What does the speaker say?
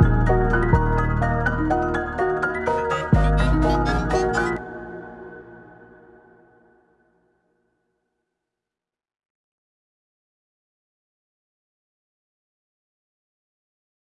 you